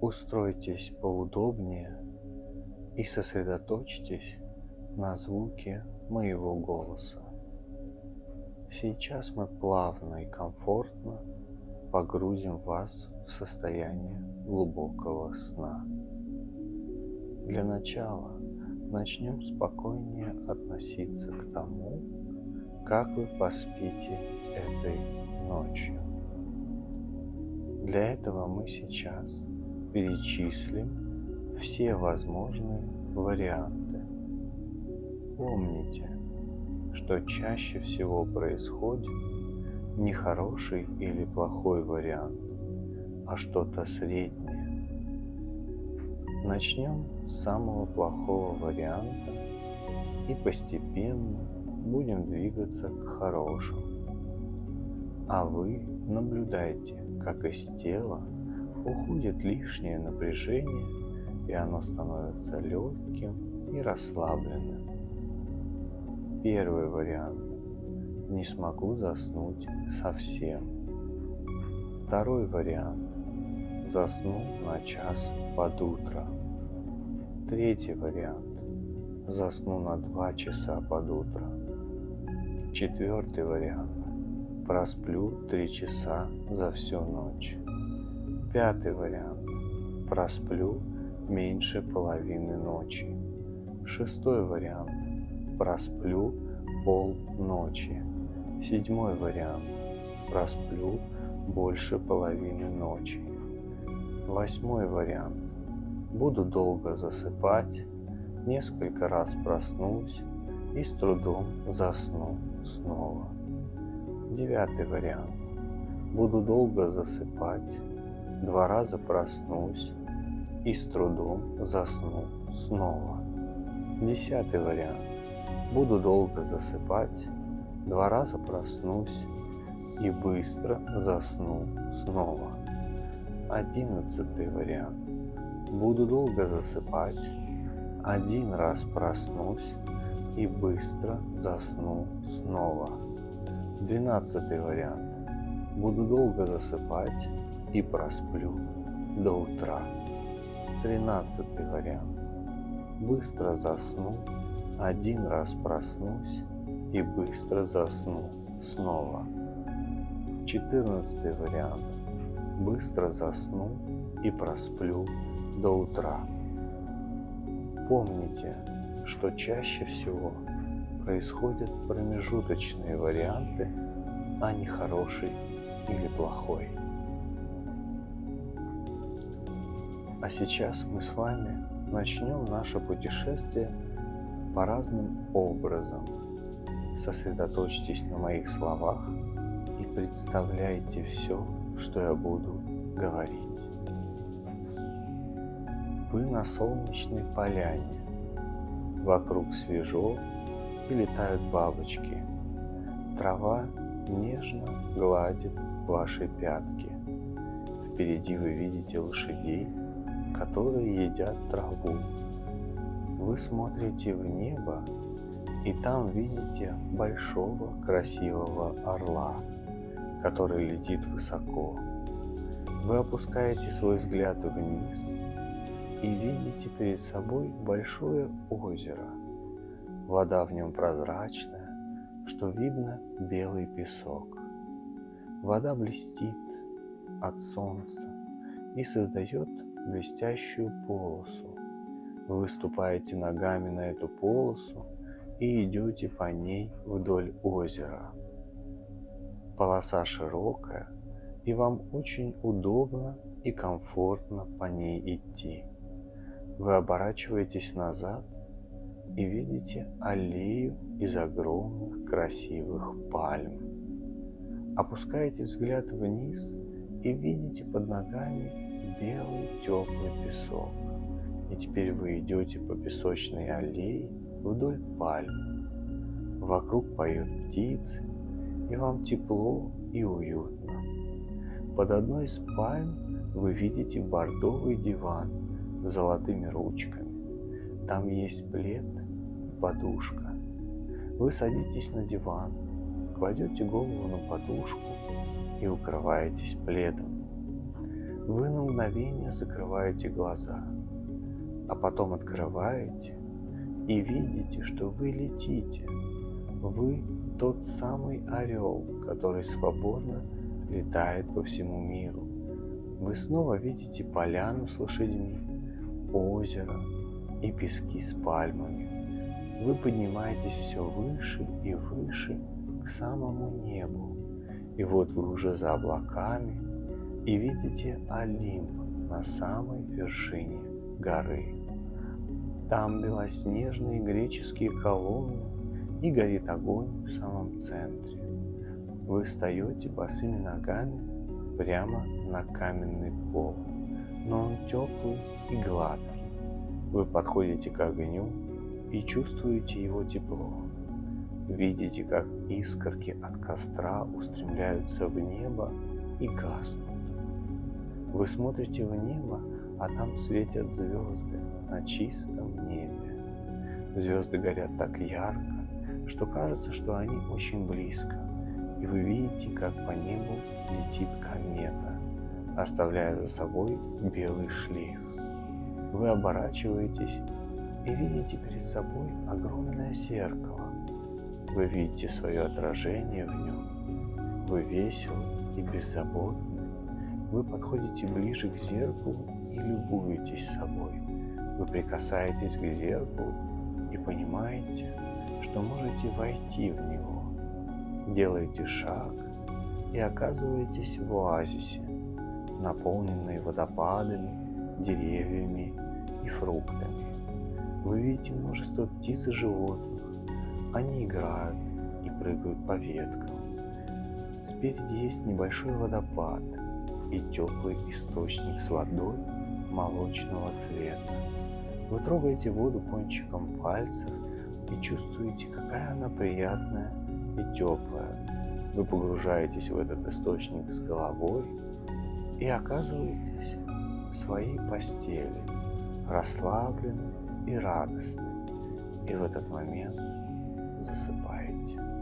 Устройтесь поудобнее и сосредоточьтесь на звуке моего голоса. Сейчас мы плавно и комфортно погрузим вас в состояние глубокого сна. Для начала начнем спокойнее относиться к тому, как вы поспите этой ночью. Для этого мы сейчас перечислим все возможные варианты. Помните, что чаще всего происходит не хороший или плохой вариант, а что-то среднее. Начнем с самого плохого варианта и постепенно будем двигаться к хорошему. А вы наблюдайте, как из тела уходит лишнее напряжение, и оно становится легким и расслабленным. Первый вариант. Не смогу заснуть совсем. Второй вариант. Засну на час под утро. Третий вариант. Засну на два часа под утро. Четвертый вариант. Просплю три часа за всю ночь. Пятый вариант. Просплю меньше половины ночи. Шестой вариант. Просплю пол ночи. Седьмой вариант. Просплю больше половины ночи. Восьмой вариант. Буду долго засыпать, несколько раз проснусь и с трудом засну снова. Девятый вариант. Буду долго засыпать, два раза проснусь и с трудом засну снова. Десятый вариант. Буду долго засыпать, два раза проснусь и быстро засну снова. Одиннадцатый вариант. Буду долго засыпать, один раз проснусь и быстро засну снова. Двенадцатый вариант. Буду долго засыпать, и просплю до утра. Тринадцатый вариант. Быстро засну, один раз проснусь и быстро засну снова. Четырнадцатый вариант. Быстро засну и просплю до утра. Помните, что чаще всего происходят промежуточные варианты, а не хороший или плохой. А сейчас мы с вами начнем наше путешествие по разным образом. Сосредоточьтесь на моих словах и представляйте все, что я буду говорить. Вы на солнечной поляне. Вокруг свежо и летают бабочки. Трава нежно гладит ваши пятки. Впереди вы видите лошадей, которые едят траву. Вы смотрите в небо и там видите большого красивого орла, который летит высоко. Вы опускаете свой взгляд вниз и видите перед собой большое озеро. Вода в нем прозрачная, что видно белый песок. Вода блестит от солнца и создает блестящую полосу. Вы выступаете ногами на эту полосу и идете по ней вдоль озера. Полоса широкая, и вам очень удобно и комфортно по ней идти. Вы оборачиваетесь назад и видите аллею из огромных красивых пальм. Опускаете взгляд вниз и видите под ногами белый теплый песок. И теперь вы идете по песочной аллее вдоль пальм. Вокруг поют птицы, и вам тепло и уютно. Под одной из пальм вы видите бордовый диван с золотыми ручками. Там есть плед и подушка. Вы садитесь на диван, кладете голову на подушку и укрываетесь пледом. Вы на мгновение закрываете глаза, а потом открываете и видите, что вы летите. Вы тот самый орел, который свободно летает по всему миру. Вы снова видите поляну с лошадьми, озеро и пески с пальмами. Вы поднимаетесь все выше и выше к самому небу. И вот вы уже за облаками и видите Олимп на самой вершине горы. Там белоснежные греческие колонны и горит огонь в самом центре. Вы встаете босыми ногами прямо на каменный пол, но он теплый и гладкий. Вы подходите к огню и чувствуете его тепло. Видите, как искорки от костра устремляются в небо и гаснут. Вы смотрите в небо, а там светят звезды на чистом небе. Звезды горят так ярко, что кажется, что они очень близко, и вы видите, как по небу летит комета, оставляя за собой белый шлейф. Вы оборачиваетесь и видите перед собой огромное зеркало. Вы видите свое отражение в нем. Вы веселы и беззаботны. Вы подходите ближе к зеркалу и любуетесь собой. Вы прикасаетесь к зеркалу и понимаете, что можете войти в него. Делаете шаг и оказываетесь в оазисе, наполненной водопадами, деревьями и фруктами. Вы видите множество птиц и животных. Они играют и прыгают по веткам. Спереди есть небольшой водопад и теплый источник с водой молочного цвета. Вы трогаете воду кончиком пальцев и чувствуете, какая она приятная и теплая. Вы погружаетесь в этот источник с головой и оказываетесь в своей постели, расслаблены и радостны, и в этот момент засыпаете.